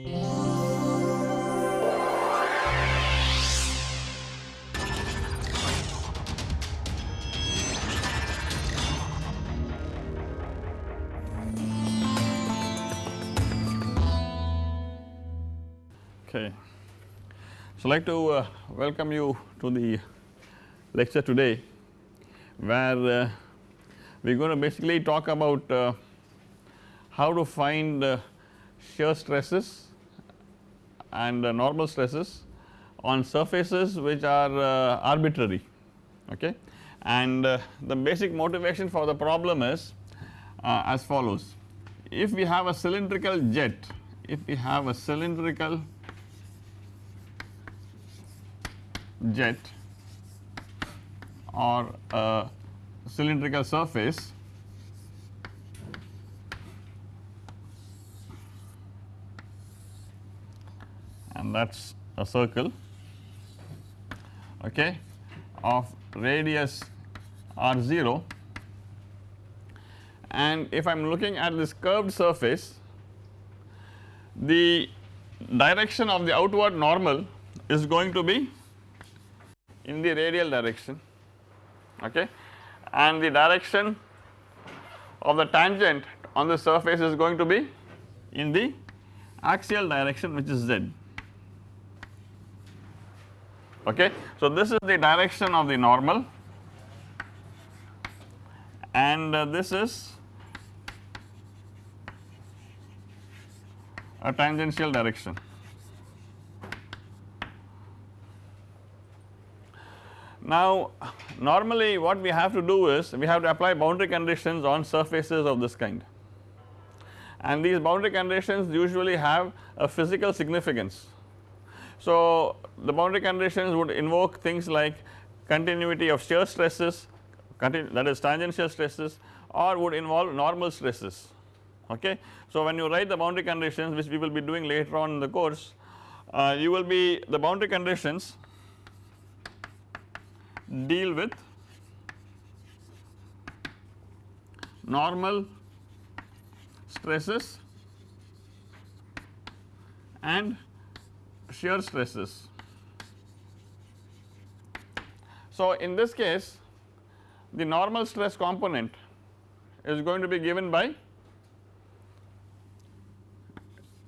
Okay. So, I'd like to uh, welcome you to the lecture today where uh, we are going to basically talk about uh, how to find uh, shear stresses and uh, normal stresses on surfaces which are uh, arbitrary okay? And the basic motivation for the problem is as follows. If we have a cylindrical jet if we have a cylindrical jet or a cylindrical surface and that is a circle okay of radius r0 and if I am looking at this curved surface the direction of the outward normal is going to be in the radial direction okay? And the direction of the tangent on the surface is going to be in the axial direction which is z okay. So this is the direction of the normal and uh, this is a tangential direction Now normally what we have to do is we have to apply boundary conditions on surfaces of this kind and these boundary conditions usually have a physical significance. So the boundary conditions would invoke things like continuity of shear stresses that is tangential stresses or would involve normal stresses okay. So when you write the boundary conditions which we will be doing later on in the course uh, you will be the boundary conditions deal with normal stresses and shear stresses. So in this case the normal stress component is going to be given by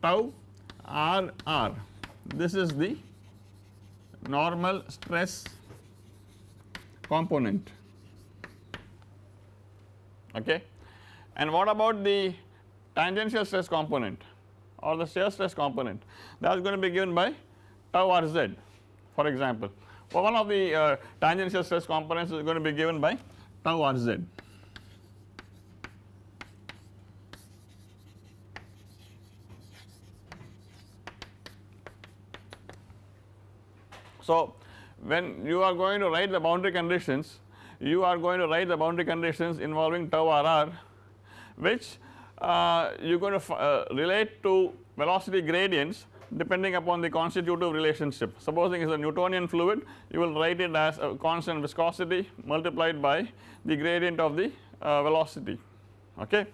tau r r. This is the normal stress component. Okay? And what about the tangential stress component or the shear stress component. That is going to be given by tau rz for example. One of the uh, tangential stress components is going to be given by tau rz so when you are going to write the boundary conditions you are going to write the boundary conditions involving tau rr which uh, you are going to uh, relate to velocity gradients depending upon the constitutive relationship. Supposing it is a Newtonian fluid you will write it as a constant viscosity multiplied by the gradient of the uh, velocity okay.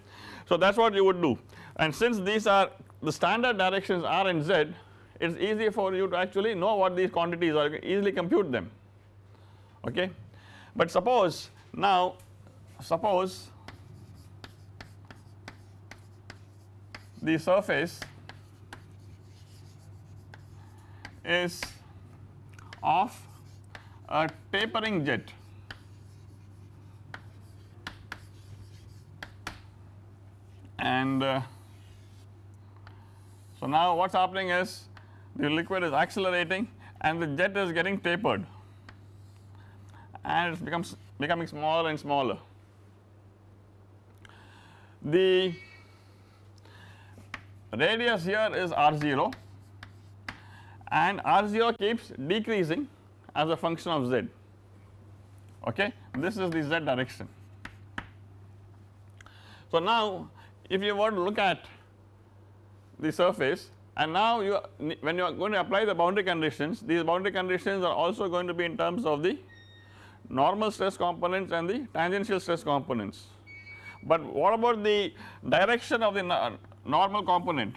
So that is what you would do and since these are the standard directions r and z it is easy for you to actually know what these quantities are easily compute them okay. But suppose now suppose the surface is of a tapering jet and uh, so now what is happening is the liquid is accelerating and the jet is getting tapered and it becomes becoming smaller and smaller. The radius here is r0 and r0 keeps decreasing as a function of z okay this is the z direction. So now if you want to look at the surface and now you when you are going to apply the boundary conditions these boundary conditions are also going to be in terms of the normal stress components and the tangential stress components. But what about the direction of the normal component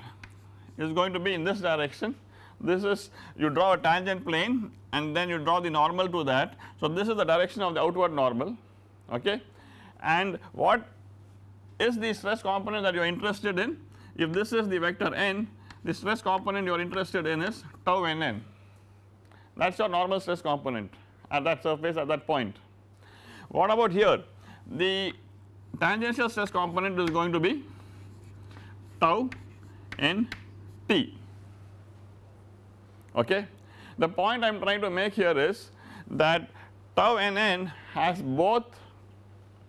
is going to be in this direction. This is you draw a tangent plane and then you draw the normal to that. So, this is the direction of the outward normal okay? And what is the stress component that you are interested in? If this is the vector n the stress component you are interested in is tau nn. That is your normal stress component at that surface at that point. What about here? The tangential stress component is going to be tau n t okay. The point I am trying to make here is that tau n n has both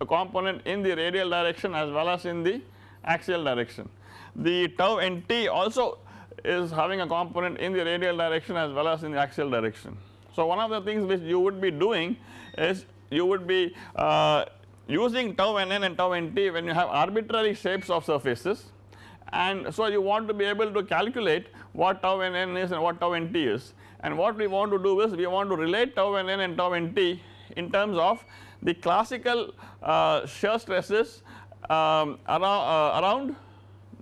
a component in the radial direction as well as in the axial direction. The tau nt also is having a component in the radial direction as well as in the axial direction. So, one of the things which you would be doing is you would be uh, using tau n n and tau nt when you have arbitrary shapes of surfaces and so you want to be able to calculate what tau n n is and what tau nt is and what we want to do is we want to relate tau n n and tau nt in terms of the classical uh, shear stresses um, around, uh, around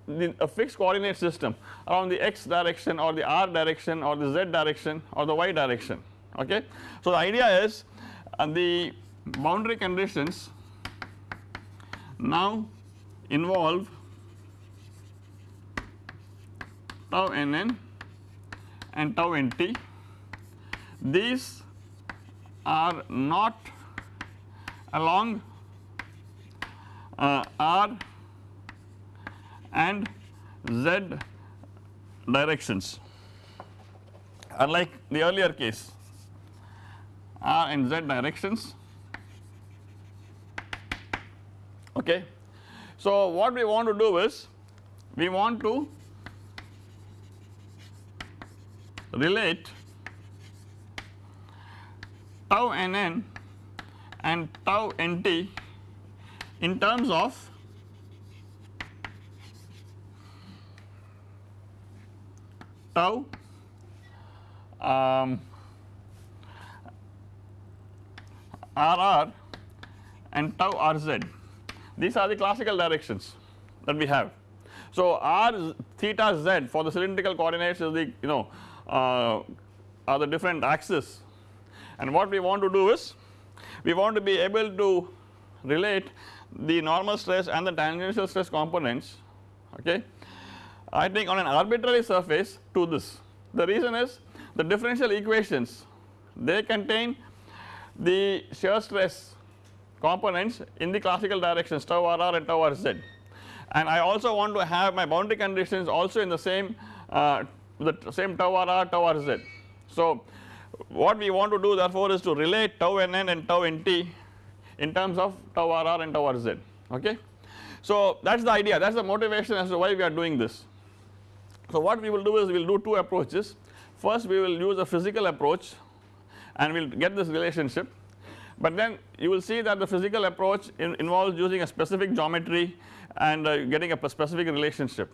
the, a fixed coordinate system around the x direction or the r direction or the z direction or the y direction okay. So, the idea is uh, the boundary conditions now involve tau nn and tau nt these are not along uh, r and z directions. Unlike the earlier case r and z directions. Okay. So, what we want to do is we want to relate tau nn and tau nt in terms of tau um, RR and tau RZ these are the classical directions that we have. So, R theta z for the cylindrical coordinates is the you know uh, are the different axes and what we want to do is we want to be able to relate the normal stress and the tangential stress components okay I think on an arbitrary surface to this. The reason is the differential equations they contain the shear stress components in the classical directions tau rr and tau rz and I also want to have my boundary conditions also in the same uh, the same tau R, tau rz. So, what we want to do therefore is to relate tau n n and tau nt in terms of tau R and tau rz okay. So, that is the idea that is the motivation as to why we are doing this. So, what we will do is we will do two approaches first we will use a physical approach and we will get this relationship but then you will see that the physical approach in involves using a specific geometry and uh, getting a specific relationship.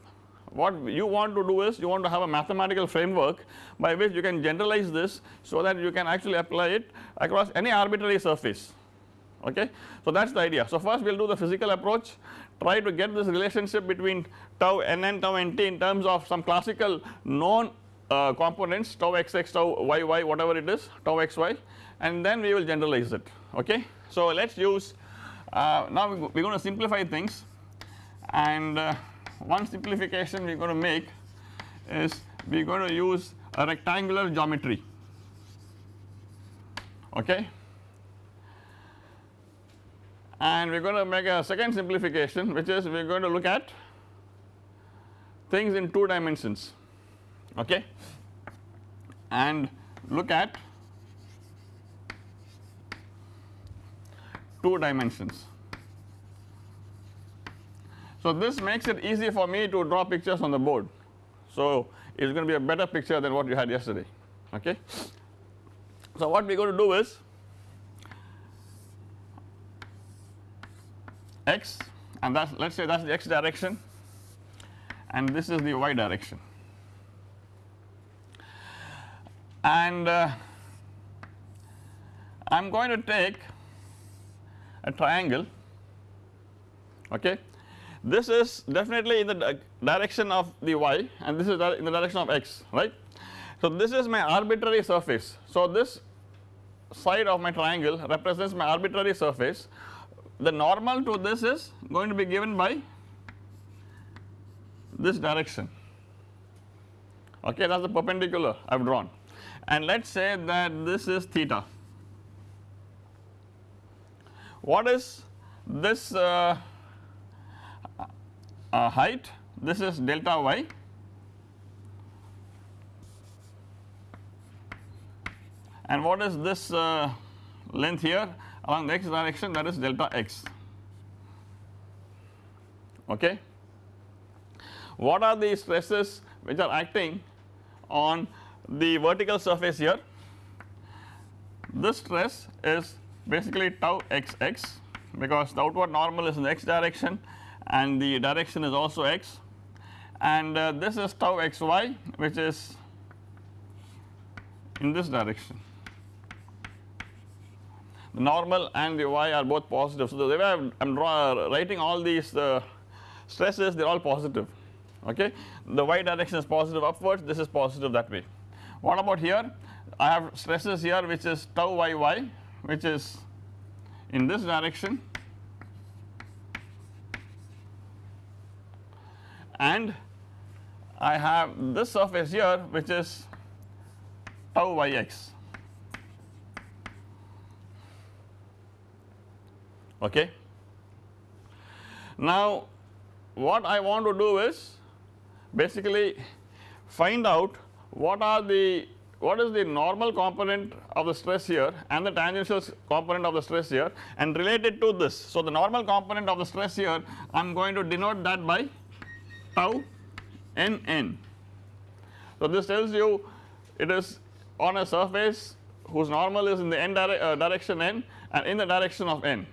What you want to do is you want to have a mathematical framework by which you can generalize this so that you can actually apply it across any arbitrary surface okay. So, that is the idea. So, first we will do the physical approach try to get this relationship between tau nn tau nt in terms of some classical known uh, components tau xx tau yy whatever it is tau xy and then we will generalize it okay. So, let us use uh, now we are going to simplify things and uh, one simplification we are going to make is we are going to use a rectangular geometry. Okay? And we are going to make a second simplification which is we are going to look at things in 2 dimensions. Okay? And look at 2 dimensions. So, this makes it easy for me to draw pictures on the board. So, it is going to be a better picture than what you had yesterday okay. So, what we are going to do is x and that let us say that is the x direction and this is the y direction and uh, I am going to take a triangle okay this is definitely in the direction of the y and this is in the direction of x right. So this is my arbitrary surface. So this side of my triangle represents my arbitrary surface the normal to this is going to be given by this direction okay that is the perpendicular I have drawn and let us say that this is theta. What is this uh, uh, height. This is delta y. And what is this uh, length here? Along the x direction that is delta x. Okay. What are the stresses which are acting on the vertical surface here? This stress is basically tau xx because the outward normal is in the x direction and the direction is also x and uh, this is tau xy which is in this direction. The normal and the y are both positive. So, the way I am writing all these uh, stresses they are all positive okay. The y direction is positive upwards this is positive that way. What about here I have stresses here which is tau yy which is in this direction and I have this surface here which is tau yx okay. Now what I want to do is basically find out what are the what is the normal component of the stress here and the tangential component of the stress here and relate it to this. So the normal component of the stress here I am going to denote that by tau n n. So this tells you it is on a surface whose normal is in the n dire uh, direction n and in the direction of n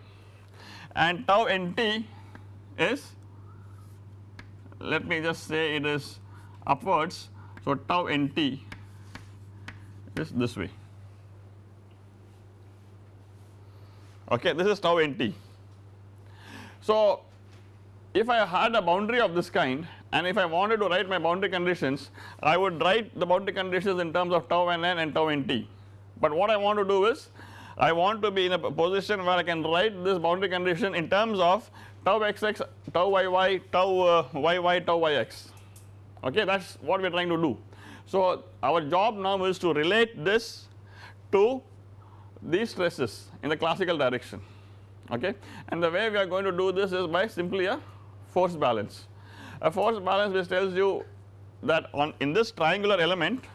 and tau nt is let me just say it is upwards. So tau nt is this way okay this is tau nt. So if I had a boundary of this kind and if I wanted to write my boundary conditions I would write the boundary conditions in terms of tau nn and tau nt but what I want to do is I want to be in a position where I can write this boundary condition in terms of tau xx, tau yy, tau uh, yy, tau yx okay that is what we are trying to do. So our job now is to relate this to these stresses in the classical direction okay and the way we are going to do this is by simply a force balance. A force balance which tells you that on in this triangular element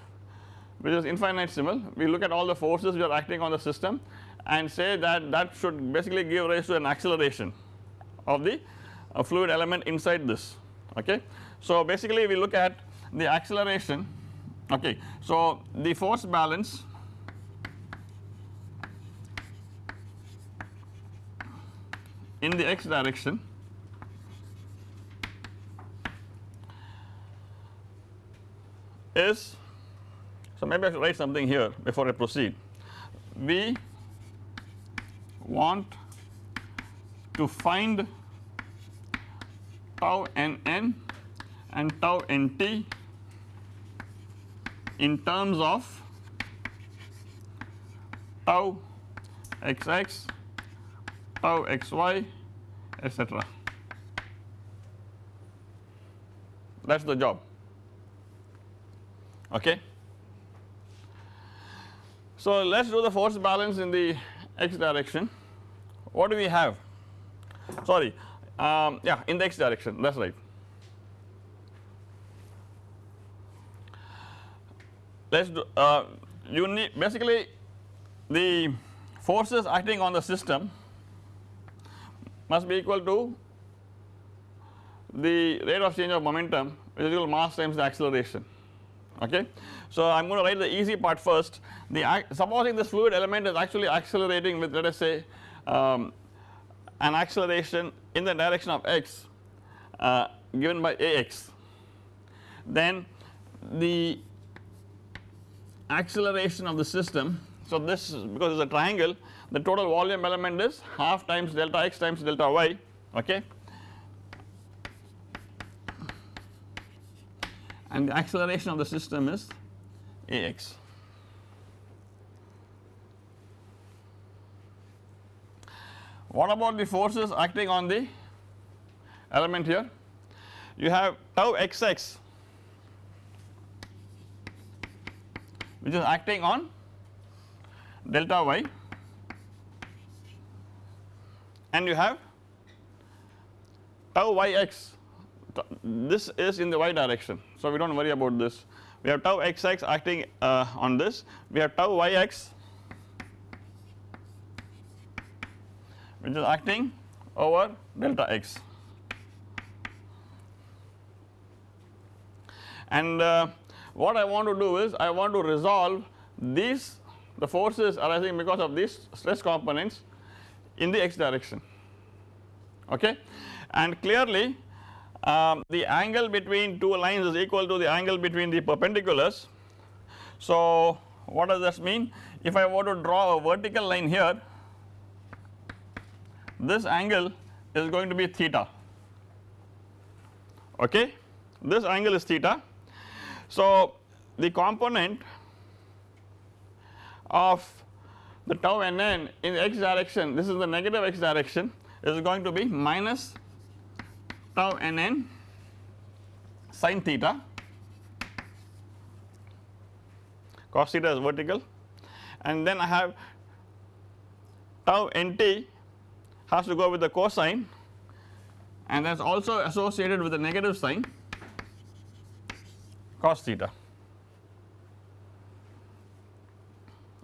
which is infinitesimal we look at all the forces which are acting on the system and say that that should basically give rise to an acceleration of the uh, fluid element inside this okay. So basically we look at the acceleration okay. So the force balance in the x direction is so maybe I should write something here before I proceed. We want to find tau nn and tau nt in terms of tau xx, tau xy etc. That is the job okay. So let us do the force balance in the x direction. What do we have? Sorry, um, yeah, in the x direction, that is right. Let us do, uh, you need basically the forces acting on the system must be equal to the rate of change of momentum which is equal to mass times the acceleration okay. So I am going to write the easy part first. The supposing this fluid element is actually accelerating with let us say um, an acceleration in the direction of x uh, given by ax. Then the acceleration of the system so this is because it is a triangle the total volume element is half times delta x times delta y okay and the acceleration of the system is ax. What about the forces acting on the element here? You have tau xx which is acting on delta y and you have tau yx this is in the y direction. So, we do not worry about this. We have tau xx acting uh, on this. We have tau yx which is acting over delta x. And uh, what I want to do is I want to resolve these the forces arising because of these stress components in the x direction. Okay? And clearly um, the angle between two lines is equal to the angle between the perpendiculars. So, what does this mean? If I were to draw a vertical line here, this angle is going to be theta, okay. This angle is theta. So, the component of the tau nn in the x direction, this is the negative x direction is going to be minus tau n n sin theta. Cos theta is vertical. And then I have tau nt has to go with the cosine. And that is also associated with the negative sign cos theta.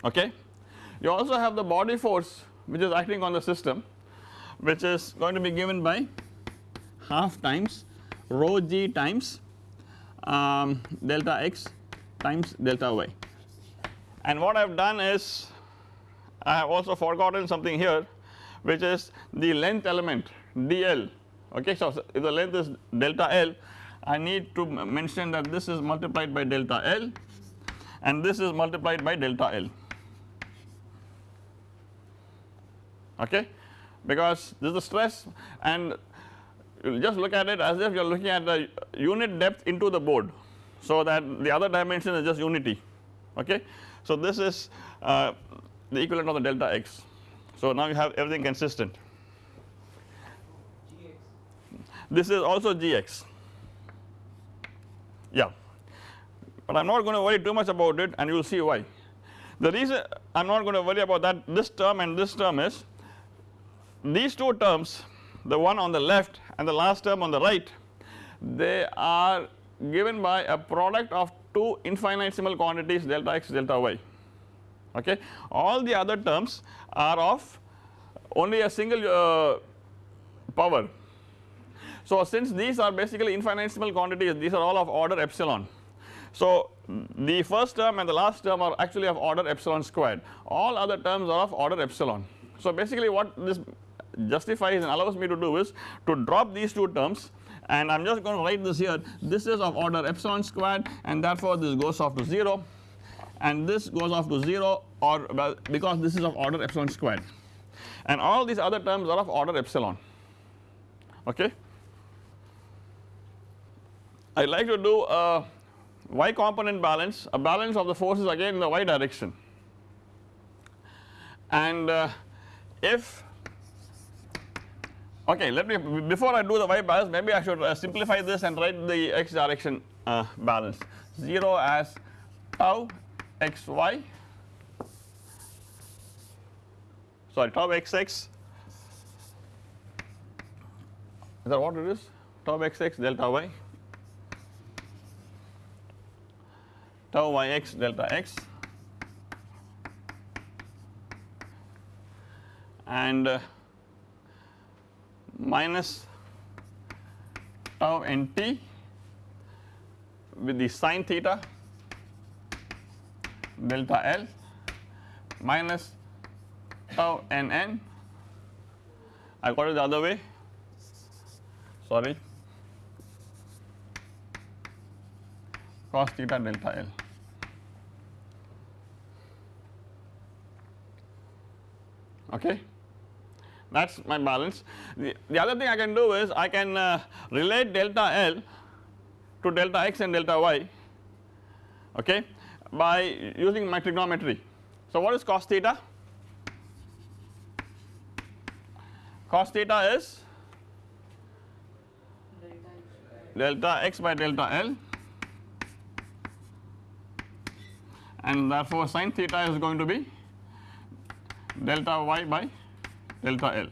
Okay. You also have the body force which is acting on the system which is going to be given by half times rho g times um, delta x times delta y. And what I have done is I have also forgotten something here which is the length element dl. Okay. So, if the length is delta l I need to mention that this is multiplied by delta l and this is multiplied by delta l. Okay? Because this is the stress and just look at it as if you are looking at the unit depth into the board. So, that the other dimension is just unity okay. So, this is uh, the equivalent of the delta x. So, now you have everything consistent. This is also gx yeah, but I am not going to worry too much about it and you will see why. The reason I am not going to worry about that this term and this term is these two terms the one on the left and the last term on the right they are given by a product of two infinitesimal quantities delta x delta y okay. All the other terms are of only a single uh, power. So, since these are basically infinitesimal quantities these are all of order epsilon. So, the first term and the last term are actually of order epsilon squared all other terms are of order epsilon. So, basically what this justifies and allows me to do is to drop these two terms. And I am just going to write this here. This is of order epsilon squared and therefore this goes off to 0 and this goes off to 0 or well because this is of order epsilon squared. And all these other terms are of order epsilon. Okay. I like to do a y component balance. A balance of the forces again in the y direction. And uh, if Okay, let me before I do the y balance maybe I should uh, simplify this and write the x direction uh, balance. 0 as tau xy sorry tau xx is that what it is? Tau xx delta y. Tau yx delta x. And uh, minus tau nt with the sine theta delta L minus tau nn I got it the other way. Sorry. Cos theta delta L. Okay that is my balance. The, the other thing I can do is I can uh, relate delta L to delta x and delta y okay by using my trigonometry. So what is cos theta? Cos theta is delta x by delta L and therefore sin theta is going to be delta y by delta L.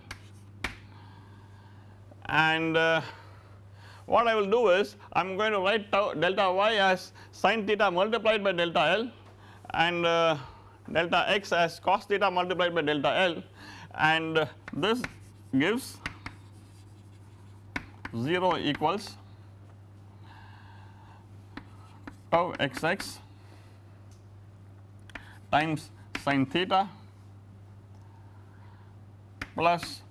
And uh, what I will do is I am going to write delta y as sin theta multiplied by delta L and uh, delta x as cos theta multiplied by delta L. And uh, this gives 0 equals tau xx times sin theta plus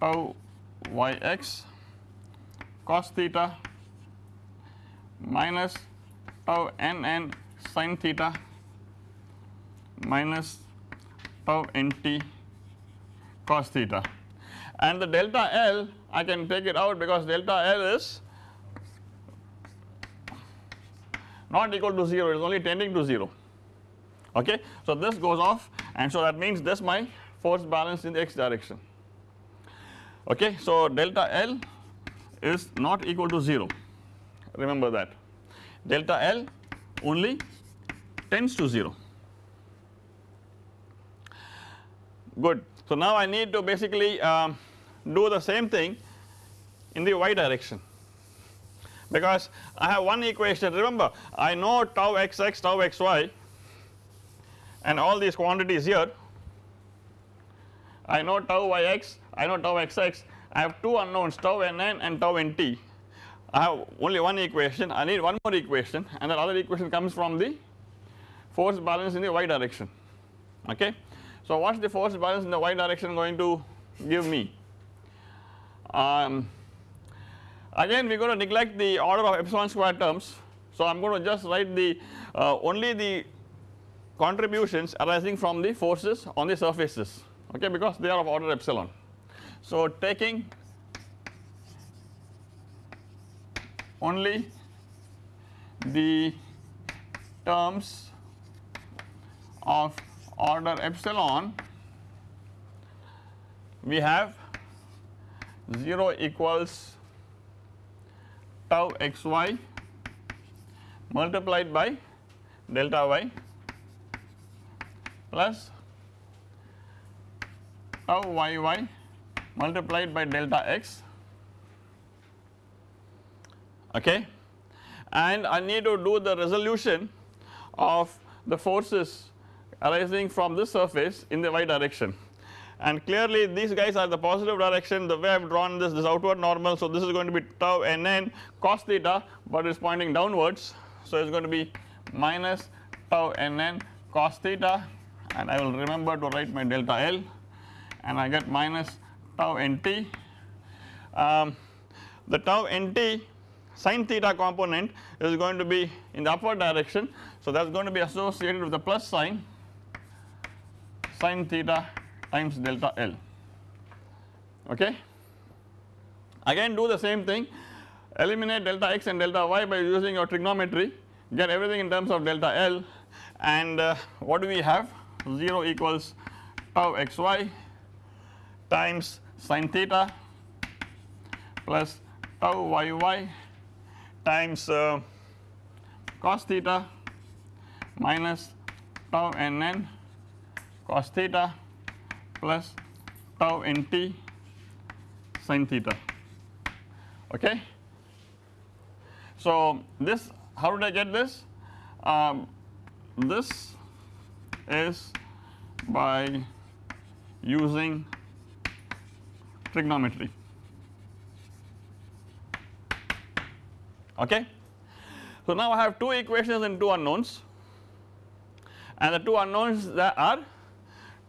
tau yx cos theta minus tau nn sin theta minus tau nt cos theta and the delta L I can take it out because delta L is not equal to 0 it is only tending to 0 okay. So this goes off and so that means this my force balance in the x direction. Okay. So delta L is not equal to 0 remember that. Delta L only tends to 0 good. So now I need to basically um, do the same thing in the y direction. Because I have one equation. Remember I know tau xx tau xy and all these quantities here I know tau yx I know tau xx I have two unknowns tau nn and tau nt I have only one equation I need one more equation and that other equation comes from the force balance in the y direction okay. So what is the force balance in the y direction going to give me? Um, again we are going to neglect the order of epsilon square terms. So I am going to just write the uh, only the contributions arising from the forces on the surfaces okay because they are of order epsilon. So taking only the terms of order epsilon we have 0 equals tau xy multiplied by delta y plus tau yy multiplied by delta x. Okay. And I need to do the resolution of the forces arising from this surface in the y direction. And clearly these guys are the positive direction. The way I have drawn this this outward normal so this is going to be tau nn cos theta but it is pointing downwards. So it is going to be minus tau nn cos theta. And I will remember to write my delta L and I get minus tau nt. Um, the tau nt sin theta component is going to be in the upward direction. So that is going to be associated with the plus sign sin theta times delta L. Okay. Again do the same thing. Eliminate delta x and delta y by using your trigonometry. Get everything in terms of delta L. And uh, what do we have? 0 equals tau xy times sin theta plus tau yy times uh, cos theta minus tau nn cos theta plus tau nt sin theta okay. So this how did I get this? Um, this is by using trigonometry okay. So now I have two equations and two unknowns and the two unknowns that are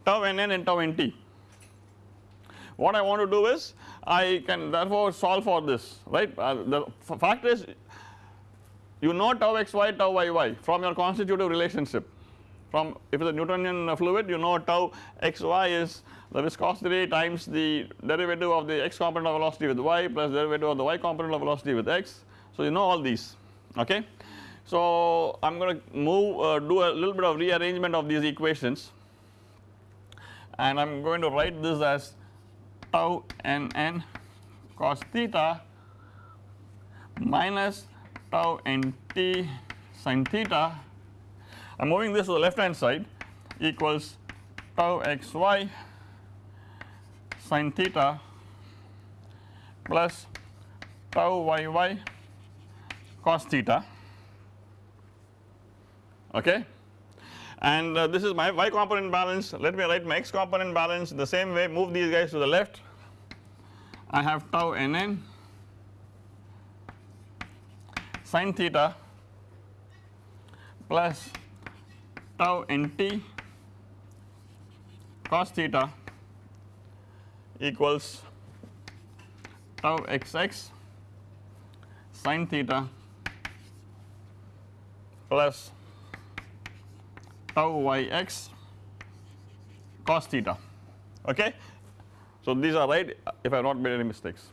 tau nn and tau nt. What I want to do is I can therefore solve for this right uh, the fact is you know tau xy tau yy from your constitutive relationship from if it is a Newtonian fluid you know tau xy is the viscosity times the derivative of the x component of velocity with y plus derivative of the y component of velocity with x. So you know all these okay. So I am going to move uh, do a little bit of rearrangement of these equations and I am going to write this as tau n n cos theta minus tau n t sin theta I am moving this to the left hand side equals tau x y sin theta plus tau y y cos theta. Okay? And uh, this is my y component balance. Let me write my x component balance the same way. Move these guys to the left. I have tau nn sin theta plus tau nt cos theta equals tau xx sin theta plus tau yx cos theta okay. So these are right if I have not made any mistakes.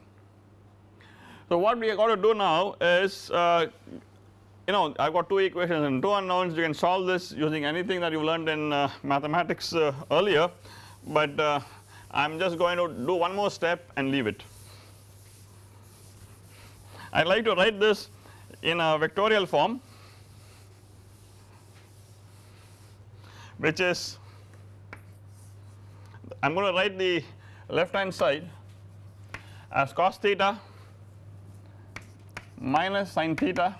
So what we are going to do now is uh, you know I have got two equations and two unknowns you can solve this using anything that you learned in uh, mathematics uh, earlier but uh, I am just going to do one more step and leave it. I would like to write this in a vectorial form which is I am going to write the left hand side as cos theta minus sin theta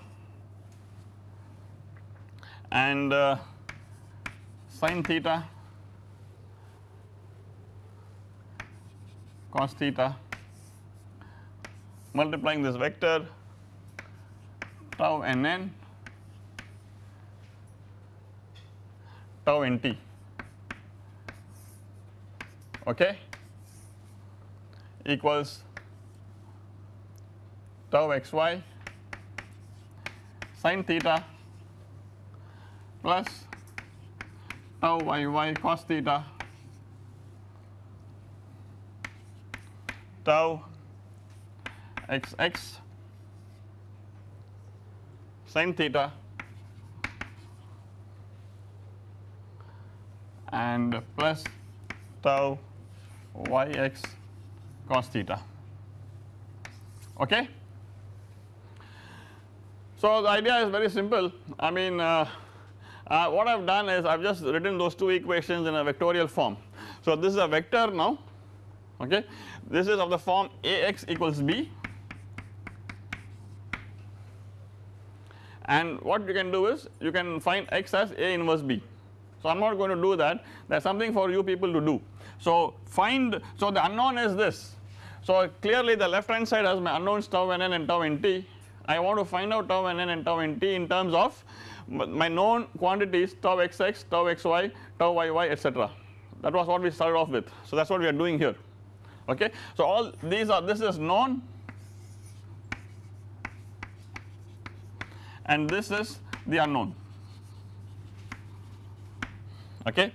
and uh, sin theta cos theta multiplying this vector tau n n tau nt okay? Equals tau xy sin theta plus tau y y cos theta tau xx sin theta and plus tau yx cos theta okay. So the idea is very simple I mean uh, uh, what I have done is I have just written those two equations in a vectorial form. So this is a vector now okay this is of the form Ax equals b and what you can do is you can find x as A inverse b so, I am not going to do that there is something for you people to do. So, find so the unknown is this. So, clearly the left hand side has my unknowns tau nn and tau nt I want to find out tau nn and tau nt in terms of my known quantities tau xx, tau xy, tau yy etc. That was what we started off with. So, that is what we are doing here okay. So, all these are this is known. And this is the unknown. Okay?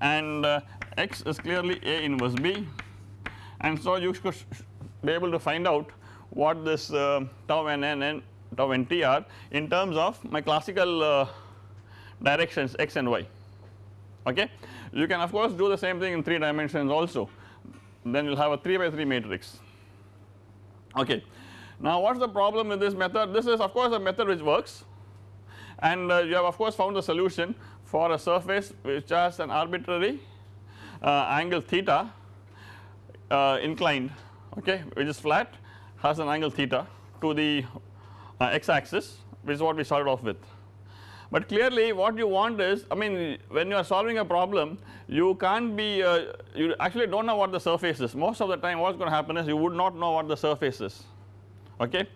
And uh, x is clearly A inverse B. And so you should be able to find out what this uh, tau n n and tau n t are in terms of my classical uh, directions x and y. Okay. You can of course do the same thing in 3 dimensions also then you will have a 3 by 3 matrix okay. Now what is the problem with this method this is of course a method which works and uh, you have of course found the solution for a surface which has an arbitrary uh, angle theta uh, inclined okay which is flat has an angle theta to the uh, x axis which is what we started off with. But clearly what you want is I mean when you are solving a problem you can't be uh, you actually do not know what the surface is most of the time what is going to happen is you would not know what the surface is okay.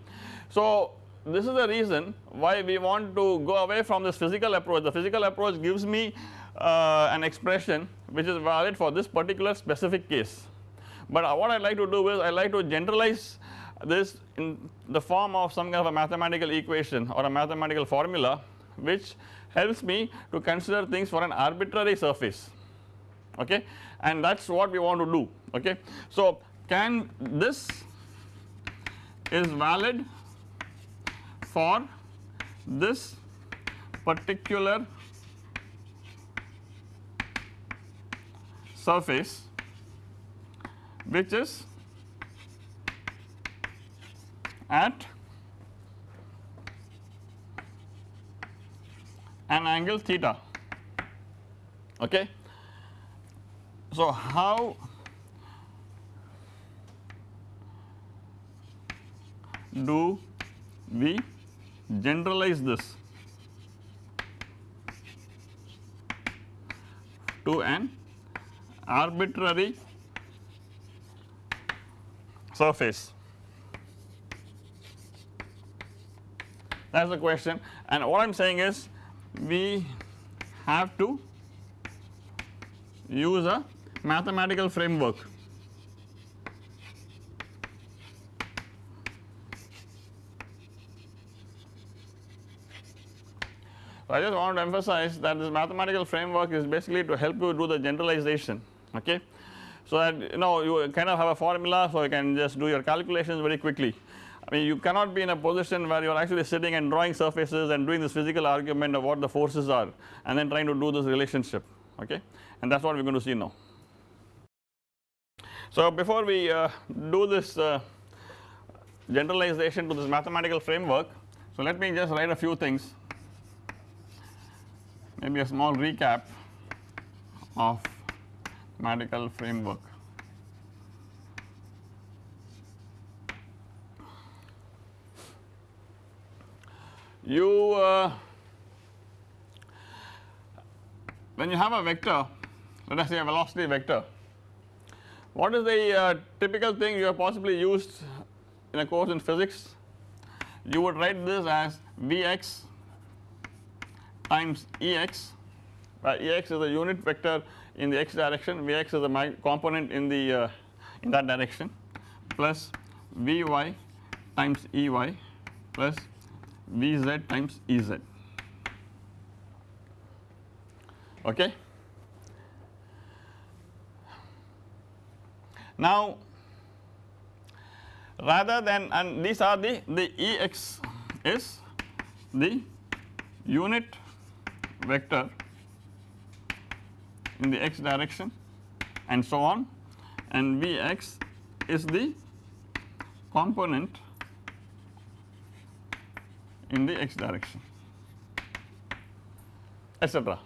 So this is the reason why we want to go away from this physical approach. The physical approach gives me uh, an expression which is valid for this particular specific case. But uh, what I like to do is I like to generalize this in the form of some kind of a mathematical equation or a mathematical formula which helps me to consider things for an arbitrary surface okay and that is what we want to do okay. So can this is valid for this particular surface which is at an angle theta. Okay. So how do we generalize this to an arbitrary surface? That is the question. And what I am saying is we have to use a mathematical framework So, I just want to emphasize that this mathematical framework is basically to help you do the generalization okay. So that you know you kind of have a formula so you can just do your calculations very quickly. I mean you cannot be in a position where you are actually sitting and drawing surfaces and doing this physical argument of what the forces are and then trying to do this relationship okay and that is what we are going to see now. So before we uh, do this uh, generalization to this mathematical framework so let me just write a few things maybe a small recap of mathematical framework. You uh, when you have a vector let us say a velocity vector what is the uh, typical thing you have possibly used in a course in physics? You would write this as Vx times Ex where Ex is a unit vector in the x direction Vx is a component in the uh, in that direction plus Vy times Ey plus Vz times Ez okay. Now rather than and these are the the Ex is the unit vector in the x direction and so on and Vx is the component in the x direction etc.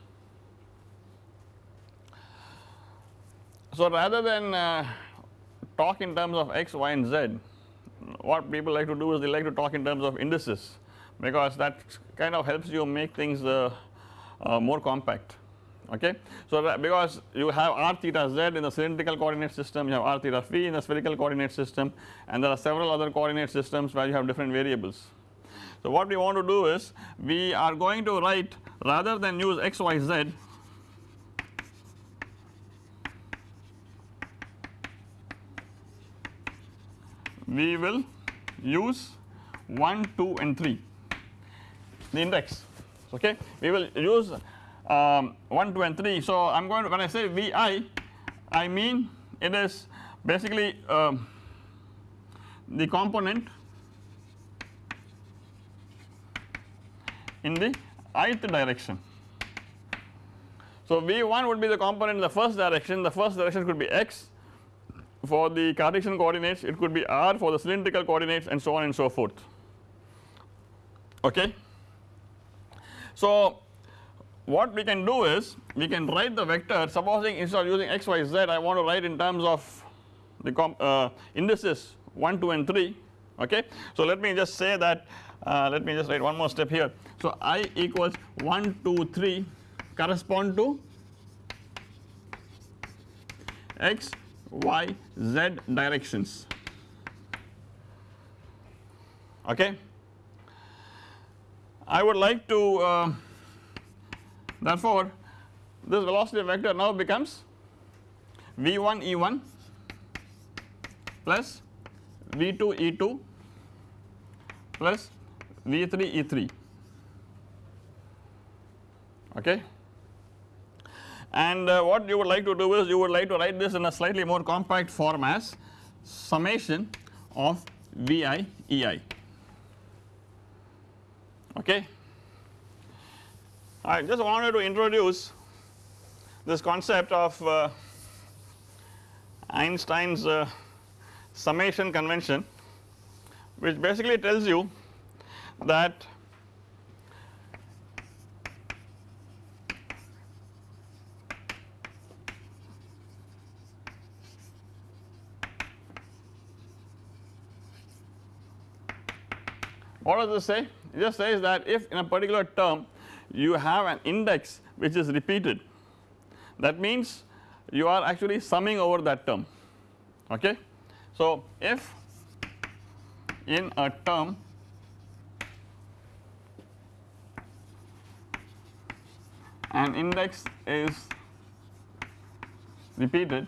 So rather than uh, talk in terms of x, y and z what people like to do is they like to talk in terms of indices because that kind of helps you make things uh, uh, more compact okay. So because you have r theta z in the cylindrical coordinate system you have r theta phi in the spherical coordinate system and there are several other coordinate systems where you have different variables. So what we want to do is we are going to write rather than use x y z we will use 1, 2 and 3 the index okay. We will use um, 1, 2 and 3. So I am going to when I say Vi I mean it is basically um, the component in the ith direction. So V1 would be the component in the first direction, the first direction could be x for the Cartesian coordinates it could be r for the cylindrical coordinates and so on and so forth okay. So what we can do is we can write the vector supposing instead of using x y z I want to write in terms of the uh, indices 1 2 and 3 okay. So let me just say that uh, let me just write one more step here. So i equals 1 2 3 correspond to x y z directions okay. I would like to uh, therefore this velocity vector now becomes V1 E1 plus V2 E2 plus V3 E3 okay? And uh, what you would like to do is you would like to write this in a slightly more compact form as summation of Vi Ei okay. I just wanted to introduce this concept of uh, Einstein's uh, summation convention which basically tells you that what does this say? It just says that if in a particular term you have an index which is repeated that means you are actually summing over that term okay. So if in a term an index is repeated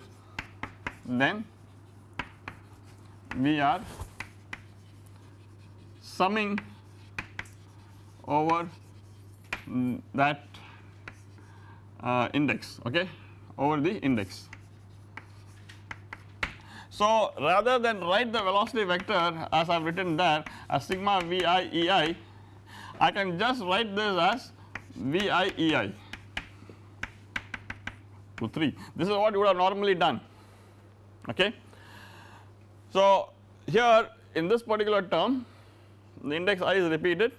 then we are summing over that uh, index okay over the index. So rather than write the velocity vector as I have written there as sigma vi ei I can just write this as vi ei to 3 this is what you would have normally done okay. So here in this particular term the index i is repeated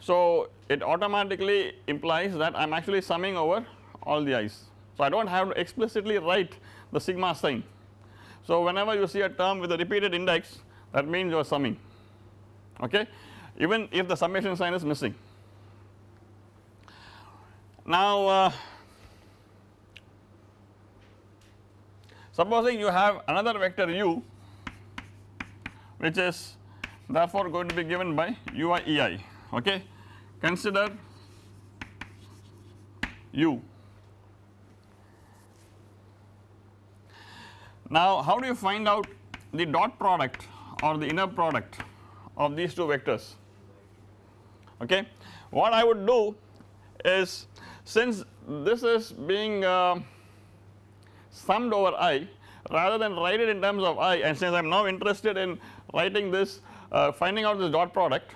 so it automatically implies that I am actually summing over all the i's. So I do not have to explicitly write the sigma sign. So whenever you see a term with a repeated index that means you are summing okay even if the summation sign is missing. Now uh, supposing you have another vector u which is therefore going to be given by ui ei okay. Consider u. Now how do you find out the dot product or the inner product of these two vectors okay. What I would do is since this is being uh, summed over i rather than write it in terms of i and since I am now interested in writing this uh, finding out this dot product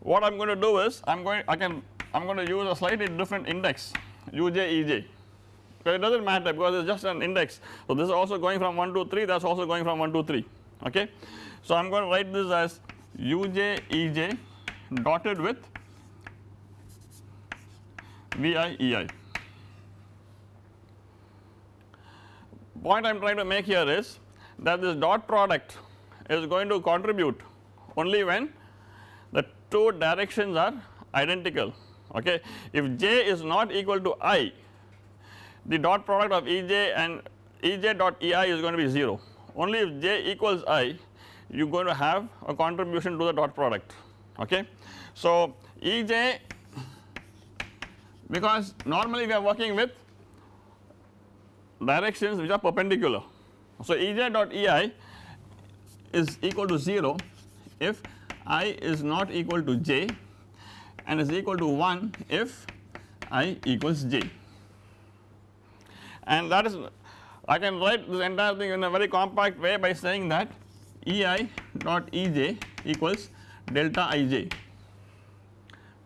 what I am going to do is I am going I can I am going to use a slightly different index uj ej it does not matter because it is just an index. So this is also going from 1 to 3 that is also going from 1 to 3 okay. So I am going to write this as uj ej dotted with vi ei. Point I am trying to make here is that this dot product is going to contribute only when the two directions are identical okay. If j is not equal to i the dot product of Ej and Ej dot Ei is going to be 0 only if j equals i you are going to have a contribution to the dot product okay. So Ej because normally we are working with directions which are perpendicular. So Ej dot Ei is equal to 0 if i is not equal to j and is equal to 1 if i equals j and that is I can write this entire thing in a very compact way by saying that ei dot ej equals delta ij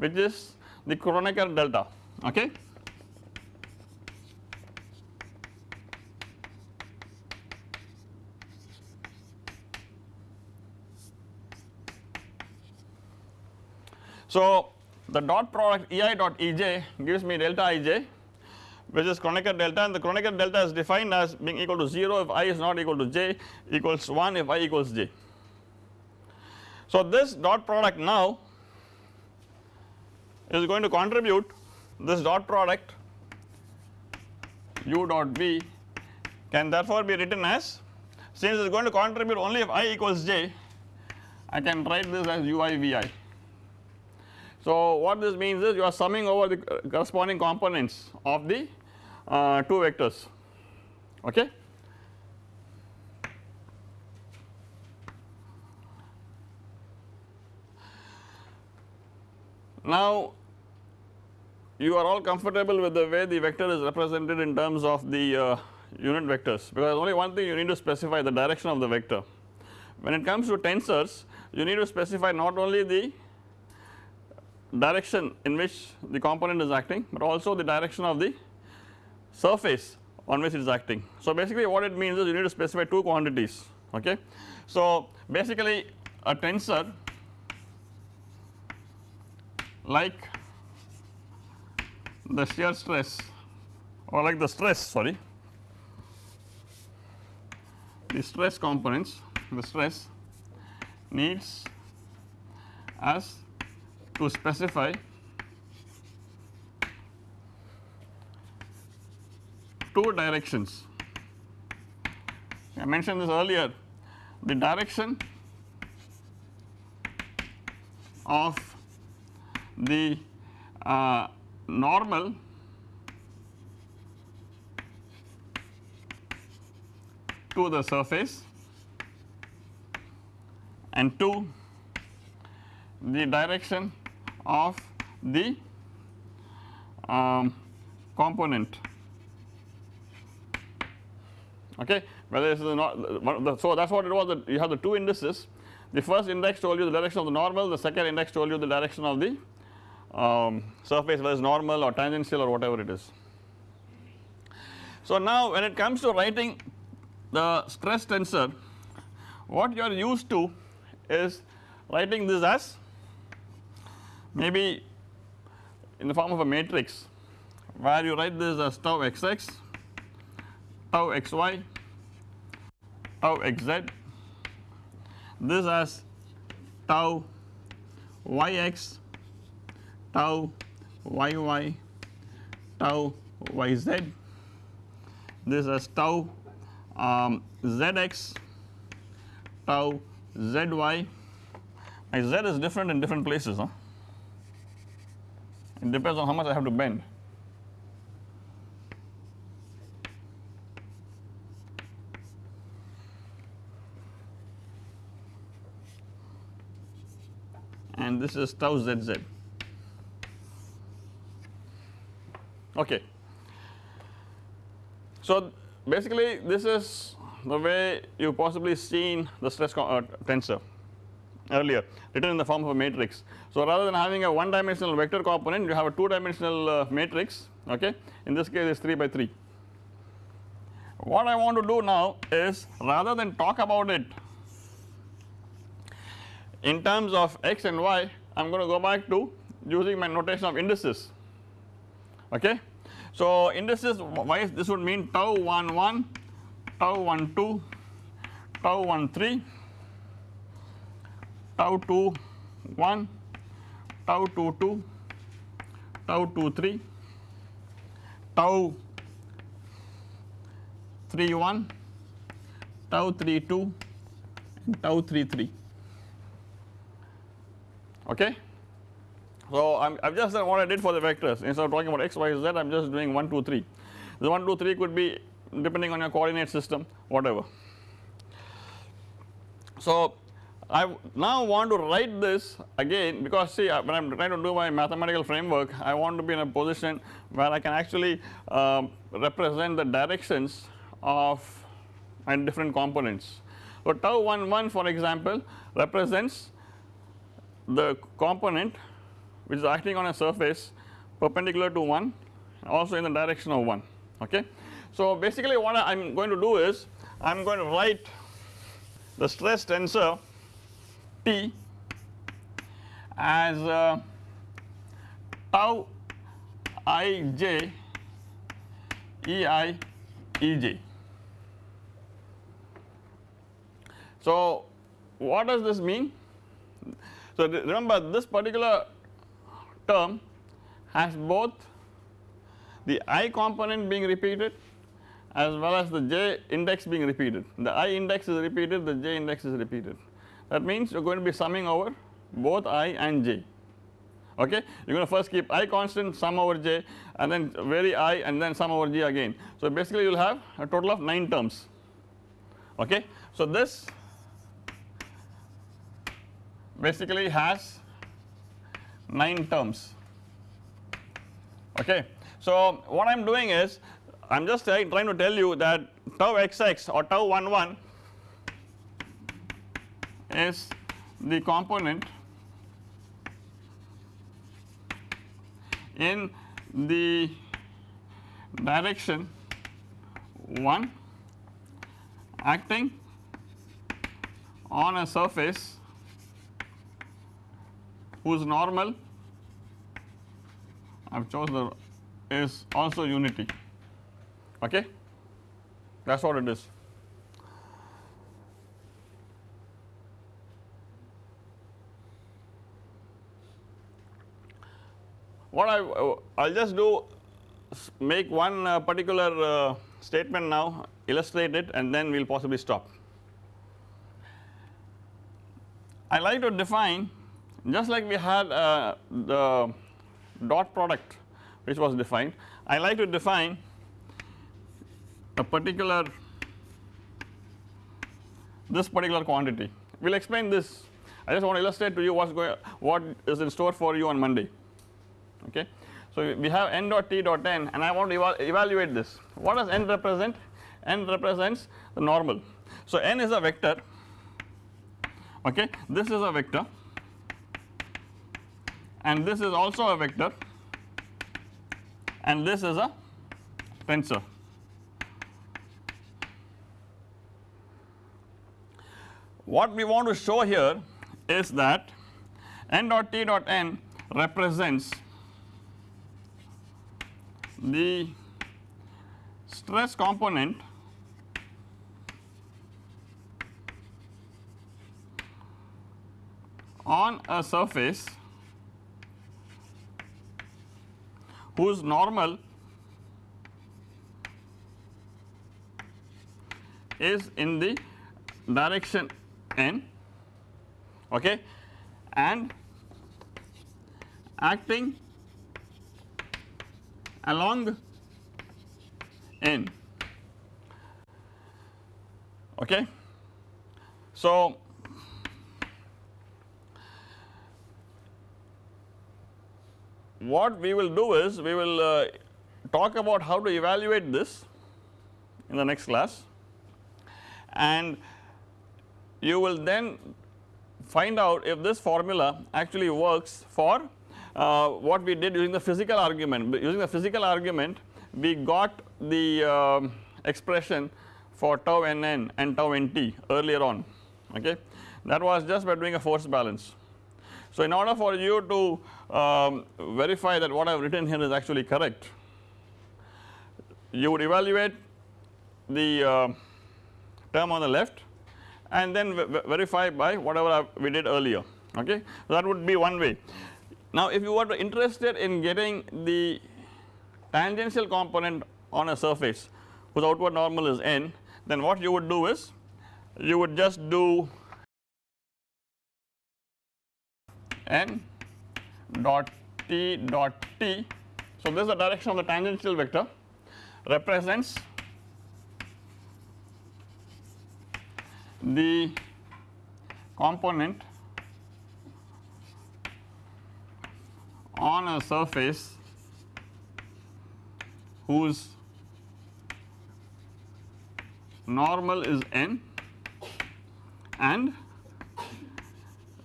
which is the Kronecker delta okay. So the dot product ei dot ej gives me delta ij which is Kronecker delta and the Kronecker delta is defined as being equal to 0 if i is not equal to j equals 1 if i equals j. So this dot product now is going to contribute this dot product u dot v can therefore be written as since it is going to contribute only if i equals j I can write this as ui vi. So what this means is you are summing over the corresponding components of the uh, two vectors okay. Now you are all comfortable with the way the vector is represented in terms of the uh, unit vectors because only one thing you need to specify the direction of the vector. When it comes to tensors you need to specify not only the direction in which the component is acting but also the direction of the surface on which it is acting. So basically what it means is you need to specify two quantities okay. So basically a tensor like the shear stress or like the stress sorry the stress components the stress needs us to specify two directions. I mentioned this earlier the direction of the uh, normal to the surface and 2 the direction of the um, component. Okay? Whether this is not so that is what it was that you have the two indices. The first index told you the direction of the normal the second index told you the direction of the um, surface whether it is normal or tangential or whatever it is. So now when it comes to writing the stress tensor what you are used to is writing this as maybe in the form of a matrix where you write this as tau xx tau xy tau xz this as tau yx tau yy tau yz this as tau um, zx tau zy my z is different in different places huh? It depends on how much I have to bend and this is tau zz. Okay. So basically this is the way you possibly seen the stress uh, tensor earlier written in the form of a matrix. So rather than having a one dimensional vector component you have a two dimensional uh, matrix okay in this case it is 3 by 3. What I want to do now is rather than talk about it in terms of x and y I am going to go back to using my notation of indices okay. So indices wise this would mean tau 1 1, tau 1 2, tau 1 3, tau 2 1, tau 2 2, tau 2 3, tau 3 1, tau 3 2 and tau 3 3 okay. So I have just done what I did for the vectors instead of talking about x, y, z I am just doing 1, 2, 3. The 1, 2, 3 could be depending on your coordinate system whatever. So I now want to write this again because see uh, when I am trying to do my mathematical framework I want to be in a position where I can actually uh, represent the directions of and different components. So tau 1 1 for example represents the component which is acting on a surface perpendicular to 1 also in the direction of 1 okay. So basically what I am going to do is I am going to write the stress tensor T as uh, tau ij ei ej. So what does this mean? So remember this particular term has both the i component being repeated as well as the j index being repeated. The i index is repeated, the j index is repeated. That means you are going to be summing over both i and j okay. You are going to first keep i constant sum over j and then vary i and then sum over j again. So basically you will have a total of 9 terms okay. So this basically has 9 terms okay. So what I am doing is I am just trying to tell you that tau xx or tau 1 1 is the component in the direction 1 acting on a surface whose normal I have chosen is also unity okay that is what it is. What I will just do make one uh, particular uh, statement now illustrate it and then we will possibly stop. I like to define just like we had uh, the dot product which was defined I like to define a particular this particular quantity. We will explain this. I just want to illustrate to you what is going what is in store for you on Monday okay. So we have n dot t dot n and I want to eval evaluate this. What does n represent? N represents the normal. So n is a vector. Okay? This is a vector. And this is also a vector. And this is a tensor. What we want to show here is that n dot t dot n represents the stress component on a surface whose normal is in the direction n okay and acting along n okay. So what we will do is we will uh, talk about how to evaluate this in the next class and you will then find out if this formula actually works for uh, what we did using the physical argument. Using the physical argument we got the uh, expression for tau nn and tau nt earlier on okay that was just by doing a force balance. So in order for you to um, verify that what I have written here is actually correct you would evaluate the uh, term on the left and then verify by whatever we did earlier okay. So that would be one way. Now if you were interested in getting the tangential component on a surface whose outward normal is n then what you would do is you would just do n dot t dot t. So this is the direction of the tangential vector represents the component on a surface whose normal is n and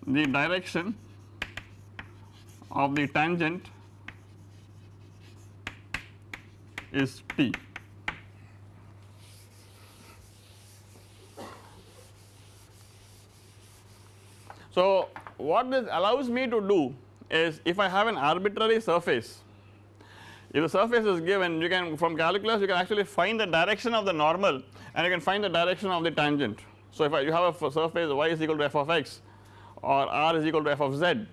the direction of the tangent is t. So what this allows me to do is if I have an arbitrary surface if the surface is given you can from calculus you can actually find the direction of the normal and you can find the direction of the tangent. So if I, you have a surface y is equal to f of x or r is equal to f of z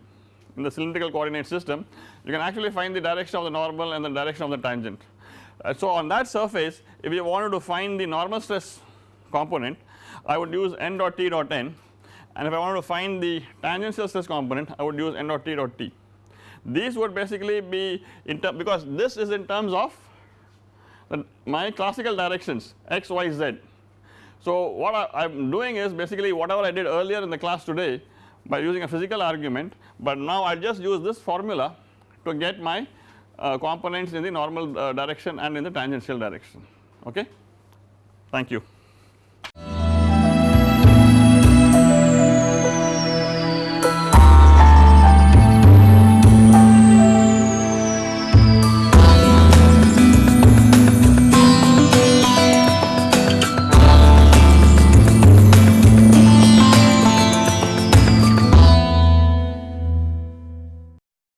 in the cylindrical coordinate system you can actually find the direction of the normal and the direction of the tangent. Uh, so on that surface if you wanted to find the normal stress component I would use n dot t dot n and if I wanted to find the tangential stress component I would use n dot t dot t. These would basically be in term because this is in terms of my classical directions x, y, z. So what I am doing is basically whatever I did earlier in the class today by using a physical argument but now I just use this formula to get my uh, components in the normal uh, direction and in the tangential direction okay. Thank you.